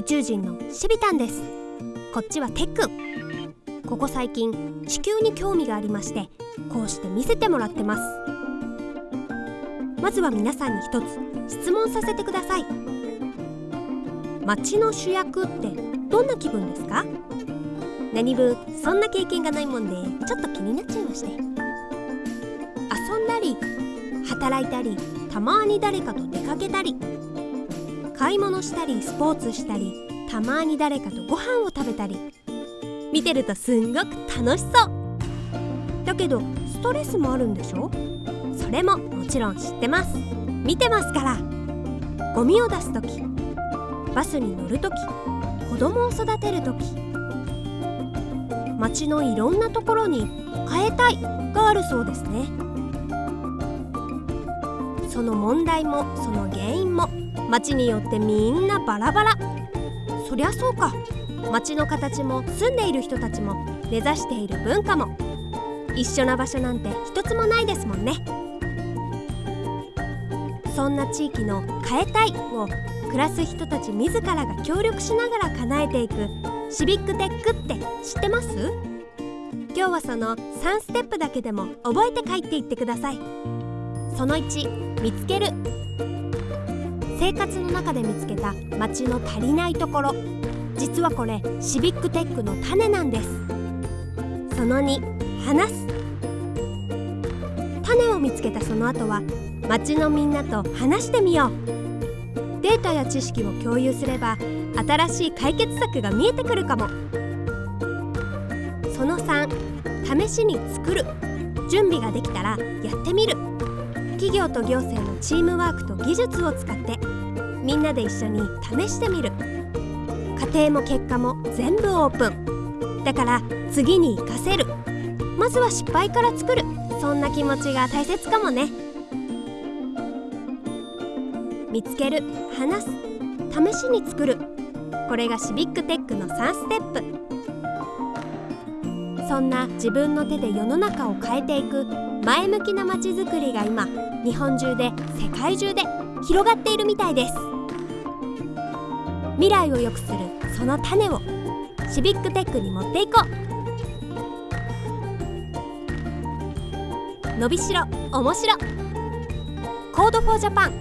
宇宙人のシビタンです。こっちはテック。ここ最近地球に興味がありましてこうして見せてもらってます。まずは皆さんに一つ質問させてください。街の主役ってどんな気分ですか？何分そんな経験がないもんでちょっと気になっちゃいまして。遊んだり働いたりたまに誰かと出かけたり買い物したりスポーツしたりたまに誰かとご飯を食べたり。見てるとすんごく楽しそう。だけどストレスもあるんでしょ？それももちろん知ってます。見てますから。ゴミを出す時バスに乗る時子供を育てる時街のいろんなところに変えたいがあるそうですね。その問題もその原因も街によってみんなバラバラ。そりゃそうか。街の形も住んでいる人たちも目指している文化も。一緒な場所なんて一つもないですもんね。そんな地域の「変えたい」を暮らす人たち自らが協力しながら叶えていくシビックテックって知ってます？今日はその3ステップだけでも覚えて帰っていってください。その1見つける。生活の中で見つけた街の足りないところ。実はこれシビックテックの種なんです。その2話す。種を見つけたその後は街のみんなと話してみよう。データや知識を共有すれば新しい解決策が見えてくるかも。その3試しに作る。準備ができたらやってみる。企業と行政のチームワークと技術を使ってみんなで一緒に試してみる。家庭も結果も全部オープン。だから次に活かせる。まずは失敗から作る。そんな気持ちが大切かもね。見つける。話す。試しに作る。これがシビックテックの3ステップ。そんな自分の手で世の中を変えていく前向きな街づくりが今日本中で世界中で広がっているみたいです。未来を良くするその種を。シビックテックに持っていこう。伸びしろ面白。コードフォージャパン